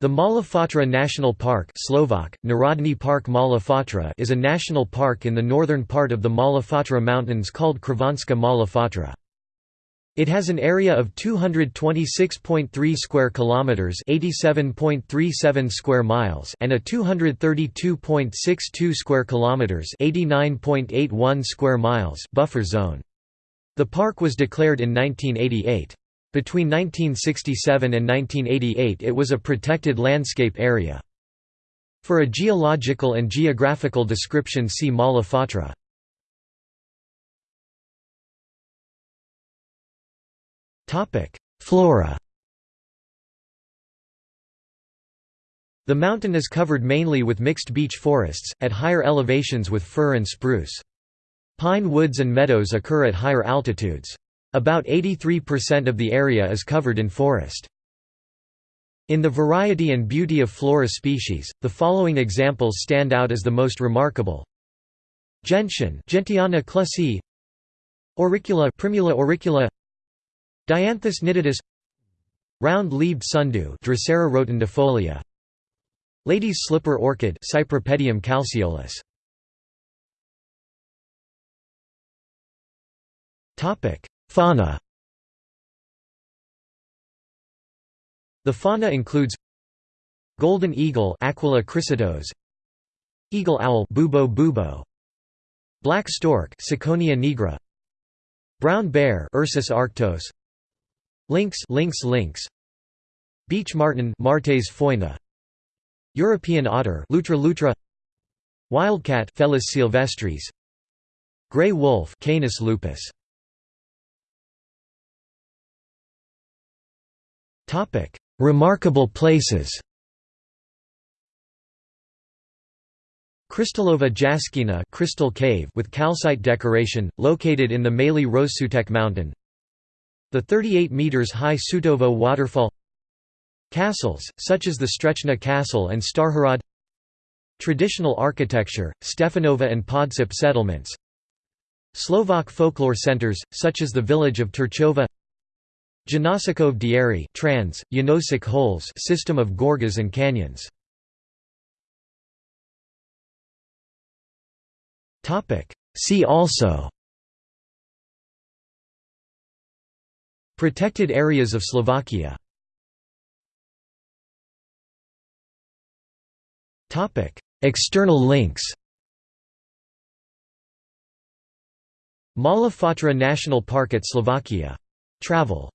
The Mala Fatra National Park Slovak, Narodny Park Mala Fatra is a national park in the northern part of the Mala Fatra Mountains called Krivanska Mala Fatra. It has an area of 226.3 square kilometers, 87.37 square miles, and a 232.62 square kilometers, 89.81 square miles buffer zone. The park was declared in 1988. Between 1967 and 1988 it was a protected landscape area. For a geological and geographical description see Mala Fatra. Flora The mountain is covered mainly with mixed beech forests, at higher elevations with fir and spruce. Pine woods and meadows occur at higher altitudes. About 83% of the area is covered in forest. In the variety and beauty of flora species, the following examples stand out as the most remarkable. Gentian Gentiana clusii Auricula Primula auricula. Dianthus nitidus Round-leaved sundew Drosera rotundifolia Lady's slipper orchid Cypripedium calceolus Topic Fauna The fauna includes golden eagle Aquila chrysaetos, eagle owl Bubo bubo, black stork Ciconia nigra, brown bear Ursus arctos, lynx lynx lynx, beech marten Martes foina, European otter Lutra lutra, wildcat Felis sylvestris, gray wolf Canis lupus. Remarkable places. Krystalova Jaskina crystal cave with calcite decoration, located in the Malý Rozsutek mountain. The 38 meters high Sutovo waterfall. Castles, such as the Strecno Castle and Starhrad. Traditional architecture, Stefanova and Podsip settlements. Slovak folklore centers, such as the village of Terchova. Janosikove Diery trans, Janosik holes system of gorges and canyons. See also. Protected areas of Slovakia. External links. Mala Fatra National Park at Slovakia. Travel